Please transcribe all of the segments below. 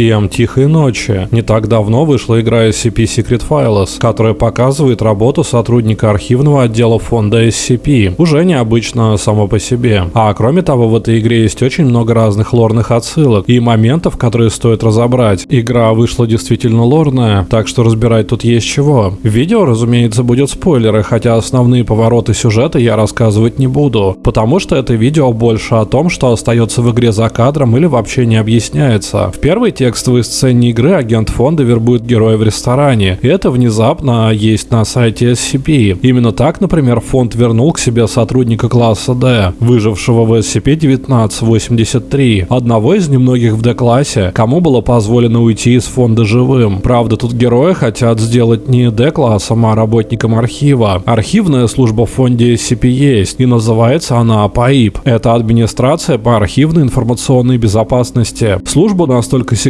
Всем тихой ночи. Не так давно вышла игра SCP Secret Files, которая показывает работу сотрудника архивного отдела фонда SCP. Уже необычно само по себе. А кроме того, в этой игре есть очень много разных лорных отсылок и моментов, которые стоит разобрать. Игра вышла действительно лорная, так что разбирать тут есть чего. В видео, разумеется, будет спойлеры, хотя основные повороты сюжета я рассказывать не буду, потому что это видео больше о том, что остается в игре за кадром или вообще не объясняется. В первой первой текстовой сцене игры агент фонда вербует героя в ресторане. Это внезапно есть на сайте SCP. Именно так, например, фонд вернул к себе сотрудника класса D, выжившего в SCP-1983, одного из немногих в D-классе, кому было позволено уйти из фонда живым. Правда, тут герои хотят сделать не D-классом, а работником архива. Архивная служба в фонде SCP есть, и называется она ПАИП. Это администрация по архивной информационной безопасности. Служба настолько секретная,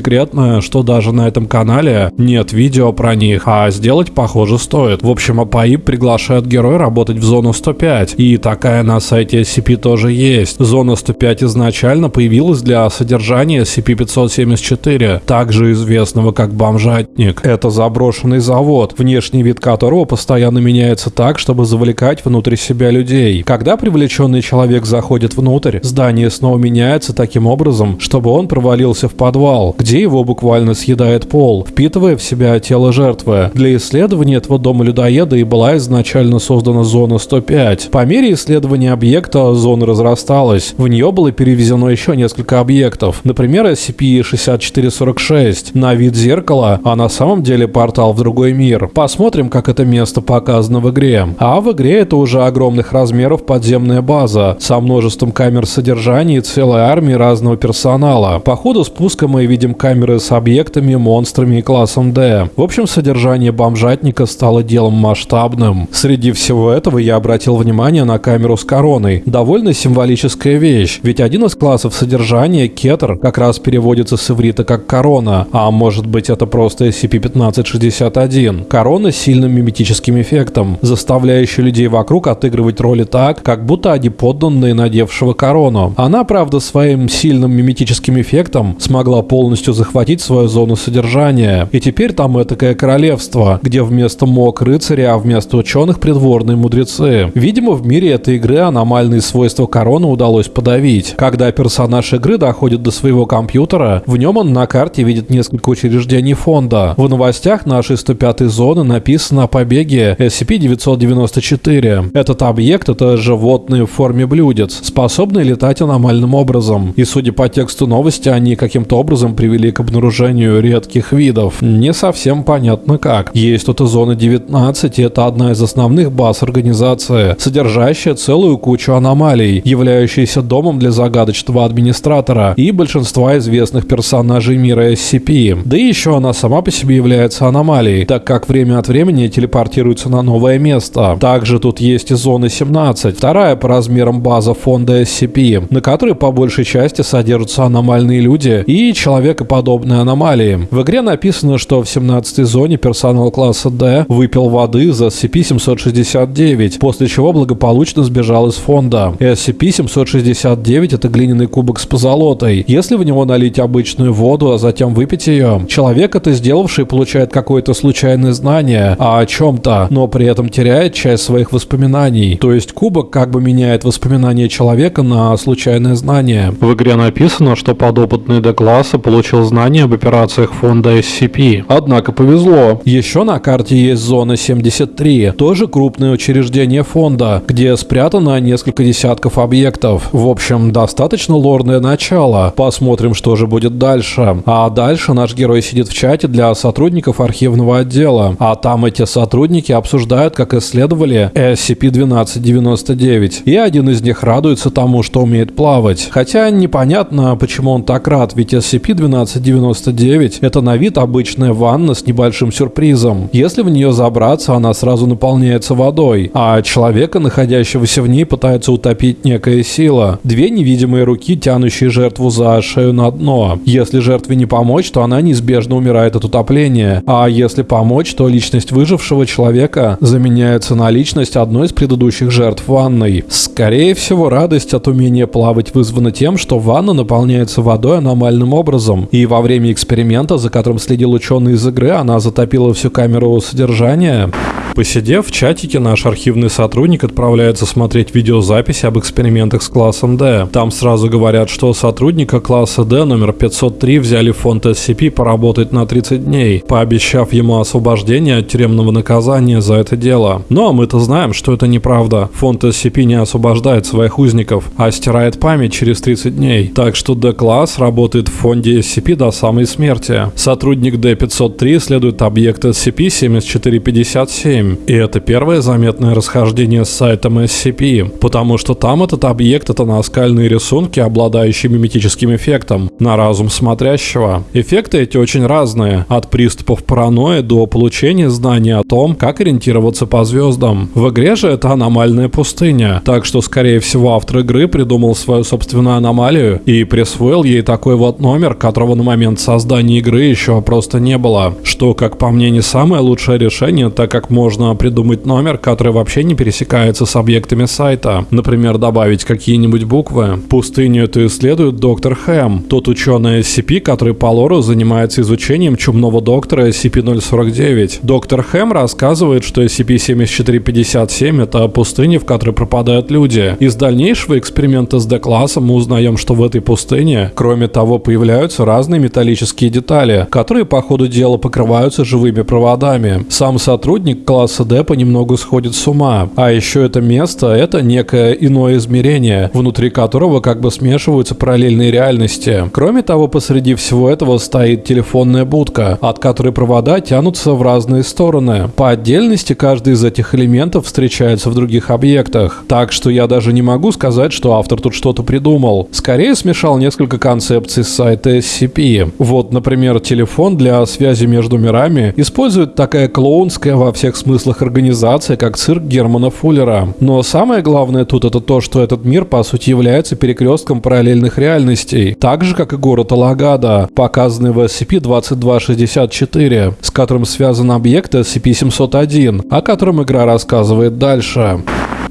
что даже на этом канале нет видео про них, а сделать, похоже, стоит. В общем, АПАИП приглашает героя работать в зону 105, и такая на сайте SCP тоже есть. Зона 105 изначально появилась для содержания SCP-574, также известного как бомжатник. Это заброшенный завод, внешний вид которого постоянно меняется так, чтобы завлекать внутрь себя людей. Когда привлеченный человек заходит внутрь, здание снова меняется таким образом, чтобы он провалился в подвал, где его буквально съедает пол, впитывая в себя тело жертвы. Для исследования этого дома людоеда и была изначально создана зона 105. По мере исследования объекта зона разрасталась. В нее было перевезено еще несколько объектов. Например, SCP-6446 на вид зеркала, а на самом деле портал в другой мир. Посмотрим, как это место показано в игре. А в игре это уже огромных размеров подземная база со множеством камер содержания и целой армией разного персонала. По ходу спуска мы видим камеры с объектами, монстрами и классом D. В общем, содержание бомжатника стало делом масштабным. Среди всего этого я обратил внимание на камеру с короной. Довольно символическая вещь, ведь один из классов содержания, кетер, как раз переводится с иврита как корона, а может быть это просто SCP-1561. Корона с сильным миметическим эффектом, заставляющий людей вокруг отыгрывать роли так, как будто они подданные надевшего корону. Она, правда, своим сильным миметическим эффектом смогла полностью полностью захватить свою зону содержания. И теперь там этакое королевство, где вместо мог рыцари, а вместо ученых придворные мудрецы. Видимо, в мире этой игры аномальные свойства короны удалось подавить. Когда персонаж игры доходит до своего компьютера, в нем он на карте видит несколько учреждений фонда. В новостях нашей 105 зоны написано о побеге SCP-994. Этот объект — это животные в форме блюдец, способные летать аномальным образом. И судя по тексту новости, они каким-то образом привели привели к обнаружению редких видов. Не совсем понятно как. Есть тут и зона 19, и это одна из основных баз организации, содержащая целую кучу аномалий, являющаяся домом для загадочного администратора и большинства известных персонажей мира SCP. Да и еще она сама по себе является аномалией, так как время от времени телепортируется на новое место. Также тут есть и зона 17, вторая по размерам база фонда SCP, на которой по большей части содержатся аномальные люди и человек человекоподобные аномалии. В игре написано, что в 17 зоне персонал класса D выпил воды за SCP-769, после чего благополучно сбежал из фонда. SCP-769 это глиняный кубок с позолотой. Если в него налить обычную воду, а затем выпить ее, человек, это сделавший, получает какое-то случайное знание о чем-то, но при этом теряет часть своих воспоминаний. То есть кубок как бы меняет воспоминания человека на случайное знание. В игре написано, что подопытный D-класса получил получил знания об операциях фонда SCP. Однако повезло. Еще на карте есть зона 73, тоже крупное учреждение фонда, где спрятано несколько десятков объектов. В общем, достаточно лорное начало. Посмотрим, что же будет дальше. А дальше наш герой сидит в чате для сотрудников архивного отдела. А там эти сотрудники обсуждают, как исследовали SCP-1299. И один из них радуется тому, что умеет плавать. Хотя непонятно, почему он так рад, ведь SCP-12 1299 – это на вид обычная ванна с небольшим сюрпризом. Если в нее забраться, она сразу наполняется водой, а человека, находящегося в ней, пытается утопить некая сила. Две невидимые руки, тянущие жертву за шею на дно. Если жертве не помочь, то она неизбежно умирает от утопления. А если помочь, то личность выжившего человека заменяется на личность одной из предыдущих жертв ванной. Скорее всего, радость от умения плавать вызвана тем, что ванна наполняется водой аномальным образом, и во время эксперимента, за которым следил ученый из игры, она затопила всю камеру содержания. Посидев в чатике, наш архивный сотрудник отправляется смотреть видеозаписи об экспериментах с классом D. Там сразу говорят, что сотрудника класса D номер 503 взяли фонд SCP поработать на 30 дней, пообещав ему освобождение от тюремного наказания за это дело. Но мы-то знаем, что это неправда. Фонд SCP не освобождает своих узников, а стирает память через 30 дней. Так что D-класс работает в фонде SCP до самой смерти. Сотрудник D503 исследует объект SCP-7457, 7. И это первое заметное расхождение с сайтом SCP, потому что там этот объект — это наскальные рисунки, обладающие миметическим эффектом, на разум смотрящего. Эффекты эти очень разные, от приступов паранойи до получения знания о том, как ориентироваться по звездам. В игре же это аномальная пустыня, так что, скорее всего, автор игры придумал свою собственную аномалию и присвоил ей такой вот номер, которого на момент создания игры еще просто не было. Что, как по мне, не самое лучшее решение, так как можно можно придумать номер, который вообще не пересекается с объектами сайта. Например, добавить какие-нибудь буквы. Пустыню эту исследует доктор Хэм, тот ученый SCP, который по лору занимается изучением чумного доктора SCP-049. Доктор Хэм рассказывает, что SCP-7457 — это пустыня, в которой пропадают люди. Из дальнейшего эксперимента с D-классом мы узнаем, что в этой пустыне, кроме того, появляются разные металлические детали, которые по ходу дела покрываются живыми проводами. Сам сотрудник класса класса D понемногу сходит с ума. А еще это место — это некое иное измерение, внутри которого как бы смешиваются параллельные реальности. Кроме того, посреди всего этого стоит телефонная будка, от которой провода тянутся в разные стороны. По отдельности каждый из этих элементов встречается в других объектах. Так что я даже не могу сказать, что автор тут что-то придумал. Скорее смешал несколько концепций с сайта SCP. Вот, например, телефон для связи между мирами использует такая клоунская во всех смыслах смыслах организация, как цирк Германа Фуллера. Но самое главное тут это то, что этот мир по сути является перекрестком параллельных реальностей, так же как и город Алагада, показанный в SCP-2264, с которым связан объект SCP-701, о котором игра рассказывает дальше.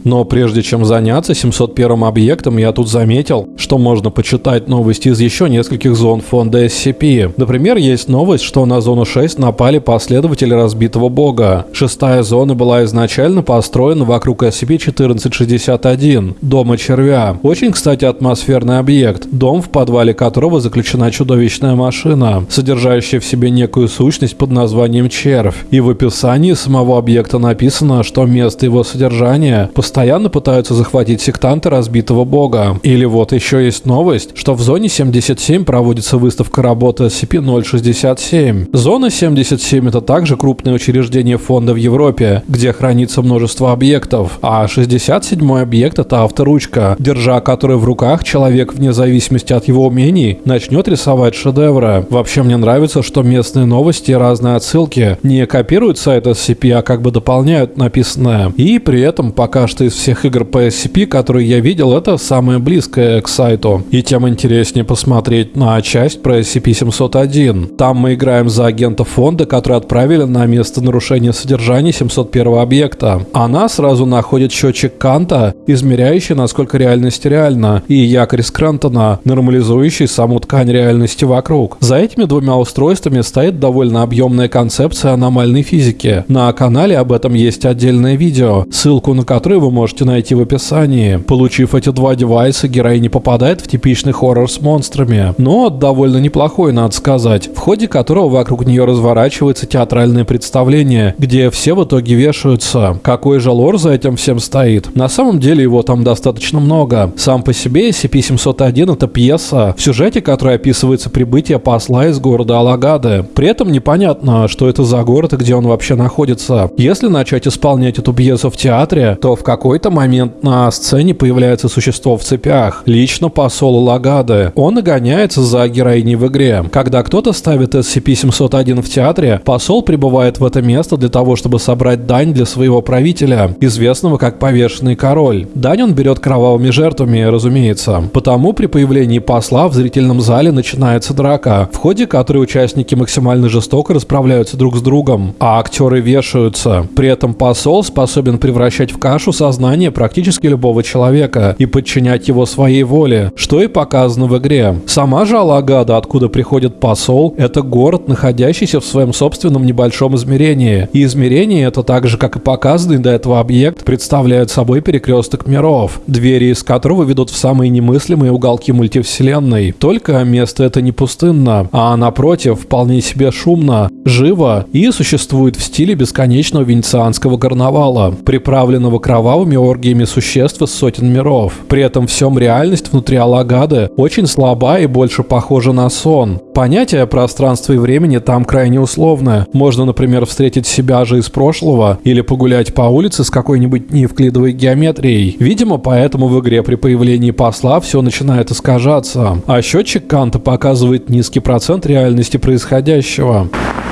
Но прежде чем заняться 701 объектом, я тут заметил, что можно почитать новости из еще нескольких зон фонда SCP. Например, есть новость, что на зону 6 напали последователи разбитого бога. Шестая зона была изначально построена вокруг SCP-1461, дома червя. Очень, кстати, атмосферный объект, дом в подвале которого заключена чудовищная машина, содержащая в себе некую сущность под названием червь. И в описании самого объекта написано, что место его содержания – постоянно пытаются захватить сектанты разбитого бога. Или вот еще есть новость, что в зоне 77 проводится выставка работы SCP-067. Зона 77 это также крупное учреждение фонда в Европе, где хранится множество объектов, а 67 объект это авторучка, держа которую в руках человек вне зависимости от его умений начнет рисовать шедевры. Вообще мне нравится, что местные новости и разные отсылки не копируют сайт SCP, а как бы дополняют написанное. И при этом пока что что из всех игр по SCP, которые я видел, это самое близкое к сайту. И тем интереснее посмотреть на часть про SCP-701. Там мы играем за агента фонда, который отправили на место нарушения содержания 701 объекта. Она сразу находит счетчик Канта, измеряющий, насколько реальность реальна, и якорь Скрантона, нормализующий саму ткань реальности вокруг. За этими двумя устройствами стоит довольно объемная концепция аномальной физики. На канале об этом есть отдельное видео, ссылку на которое вы можете найти в описании. Получив эти два девайса, герой не попадает в типичный хоррор с монстрами, но довольно неплохой, надо сказать, в ходе которого вокруг нее разворачивается театральное представление, где все в итоге вешаются. Какой же лор за этим всем стоит? На самом деле его там достаточно много. Сам по себе SCP-701 это пьеса, в сюжете которой описывается прибытие посла из города Алагады. При этом непонятно, что это за город и где он вообще находится. Если начать исполнять эту пьесу в театре, то в какой-то момент на сцене появляется существо в цепях, лично посол Лагады. Он и гоняется за героиней в игре. Когда кто-то ставит SCP-701 в театре, посол прибывает в это место для того, чтобы собрать дань для своего правителя, известного как повешенный король. Дань он берет кровавыми жертвами, разумеется. Потому при появлении посла в зрительном зале начинается драка, в ходе которой участники максимально жестоко расправляются друг с другом, а актеры вешаются. При этом посол способен превращать в кашу со сознание практически любого человека и подчинять его своей воле, что и показано в игре. Сама же Алагада, откуда приходит посол, это город, находящийся в своем собственном небольшом измерении. И измерение это так же, как и показанный до этого объект, представляет собой перекресток миров, двери из которого ведут в самые немыслимые уголки мультивселенной. Только место это не пустынно, а напротив, вполне себе шумно, живо и существует в стиле бесконечного венецианского карнавала, приправленного кровавыми оргиями существ из сотен миров. При этом всем реальность внутри Алагады очень слаба и больше похожа на сон. Понятие пространства и времени там крайне условное. Можно, например, встретить себя же из прошлого или погулять по улице с какой-нибудь неевклидовой геометрией. Видимо, поэтому в игре при появлении посла все начинает искажаться. А счетчик Канта показывает низкий процент реальности происходящего.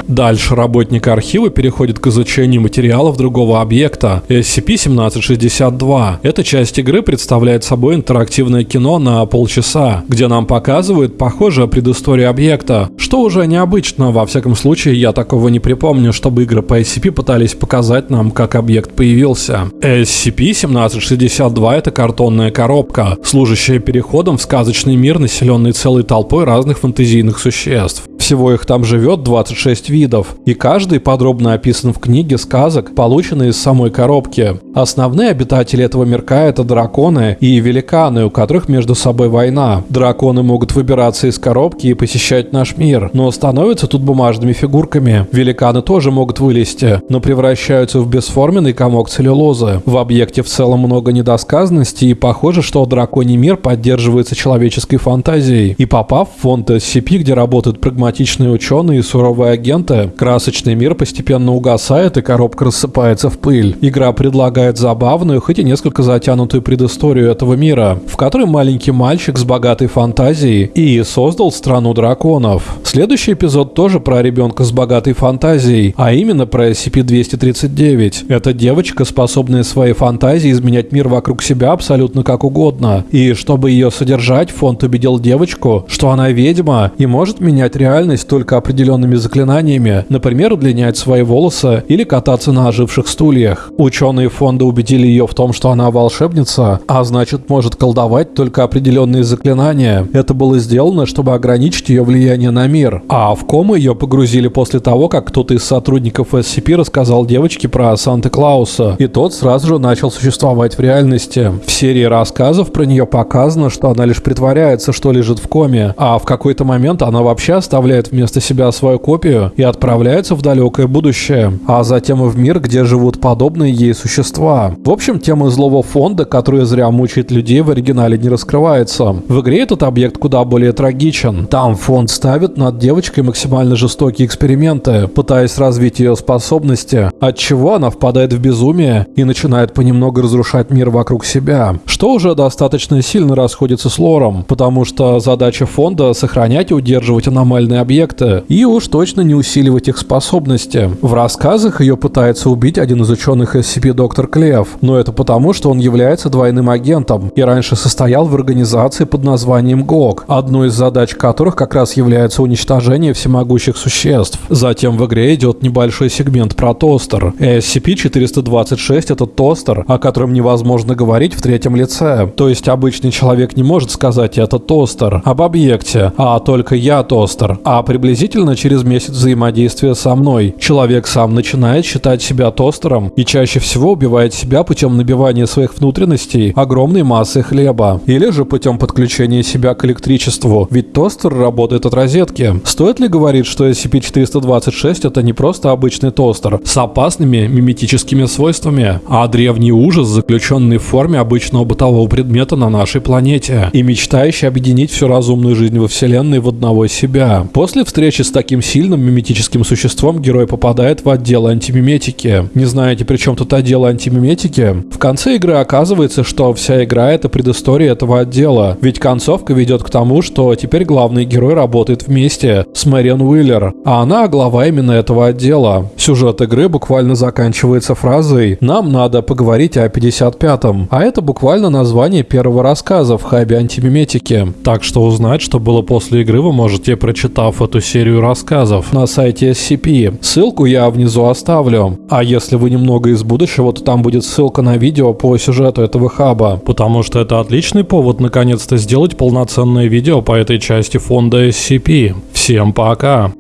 Дальше работник архива переходит к изучению материалов другого объекта SCP-1762. Эта часть игры представляет собой интерактивное кино на полчаса, где нам показывают похожую предысторию объекта, что уже необычно, во всяком случае я такого не припомню, чтобы игры по SCP пытались показать нам, как объект появился. SCP-1762 это картонная коробка, служащая переходом в сказочный мир, населенный целой толпой разных фантазийных существ. Всего их там живет 26 видов, и каждый подробно описан в книге сказок, полученной из самой коробки. Основные обитатели этого мирка это драконы и великаны, у которых между собой война. Драконы могут выбираться из коробки и посещать наш мир, но становятся тут бумажными фигурками. Великаны тоже могут вылезти, но превращаются в бесформенный комок целлюлозы. В объекте в целом много недосказанности и похоже, что драконий мир поддерживается человеческой фантазией. И попав в фонд SCP, где работают прагматичные прагматичные ученые и суровые агенты, красочный мир постепенно угасает и коробка рассыпается в пыль. Игра предлагает забавную, хоть и несколько затянутую предысторию этого мира, в которой маленький мальчик с богатой фантазией и создал страну драконов. Следующий эпизод тоже про ребенка с богатой фантазией, а именно про SCP-239. Это девочка, способная своей фантазией изменять мир вокруг себя абсолютно как угодно. И чтобы ее содержать, фонд убедил девочку, что она ведьма и может менять реальность реальность только определенными заклинаниями, например, удлинять свои волосы или кататься на оживших стульях. Ученые фонда убедили ее в том, что она волшебница, а значит может колдовать только определенные заклинания. Это было сделано, чтобы ограничить ее влияние на мир. А в кому ее погрузили после того, как кто-то из сотрудников SCP рассказал девочке про Санта-Клауса, и тот сразу же начал существовать в реальности. В серии рассказов про нее показано, что она лишь притворяется, что лежит в коме, а в какой-то момент она вообще оставляет оставляет вместо себя свою копию и отправляется в далекое будущее, а затем и в мир, где живут подобные ей существа. В общем, тема злого фонда, который зря мучает людей, в оригинале не раскрывается. В игре этот объект куда более трагичен. Там фонд ставит над девочкой максимально жестокие эксперименты, пытаясь развить ее способности, от чего она впадает в безумие и начинает понемногу разрушать мир вокруг себя, что уже достаточно сильно расходится с лором, потому что задача фонда сохранять и удерживать аномальные объекта и уж точно не усиливать их способности. В рассказах ее пытается убить один из ученых SCP доктор Клев, но это потому, что он является двойным агентом и раньше состоял в организации под названием ГОК, одной из задач которых как раз является уничтожение всемогущих существ. Затем в игре идет небольшой сегмент про тостер. SCP-426 это тостер, о котором невозможно говорить в третьем лице. То есть обычный человек не может сказать «это тостер» об объекте, а только «я тостер», а приблизительно через месяц взаимодействия со мной человек сам начинает считать себя тостером и чаще всего убивает себя путем набивания своих внутренностей огромной массой хлеба или же путем подключения себя к электричеству, ведь тостер работает от розетки. Стоит ли говорить, что SCP-426 это не просто обычный тостер с опасными миметическими свойствами, а древний ужас, заключенный в форме обычного бытового предмета на нашей планете и мечтающий объединить всю разумную жизнь во Вселенной в одного себя. После встречи с таким сильным миметическим существом герой попадает в отдел антимиметики. Не знаете, при чем тут отдел антимиметики? В конце игры оказывается, что вся игра это предыстория этого отдела. Ведь концовка ведет к тому, что теперь главный герой работает вместе с Мэриан Уиллер, а она глава именно этого отдела. Сюжет игры буквально заканчивается фразой «Нам надо поговорить о 55-м», а это буквально название первого рассказа в хабе антимиметики. Так что узнать, что было после игры, вы можете прочитать прочитав эту серию рассказов на сайте SCP. Ссылку я внизу оставлю. А если вы немного из будущего, то там будет ссылка на видео по сюжету этого хаба. Потому что это отличный повод наконец-то сделать полноценное видео по этой части фонда SCP. Всем пока!